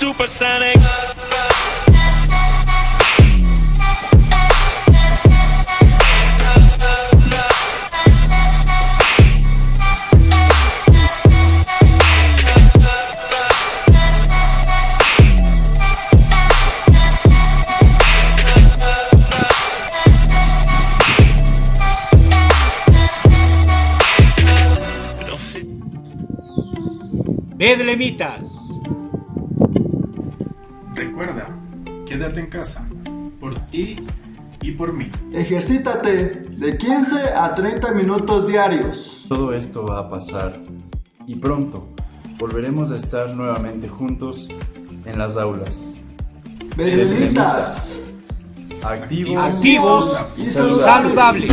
supersonic. Bedlemitas. Recuerda, quédate en casa, por ti y por mí. Ejercítate de 15 a 30 minutos diarios. Todo esto va a pasar y pronto volveremos a estar nuevamente juntos en las aulas. Bedlemitas. Activos, Activos y saludables.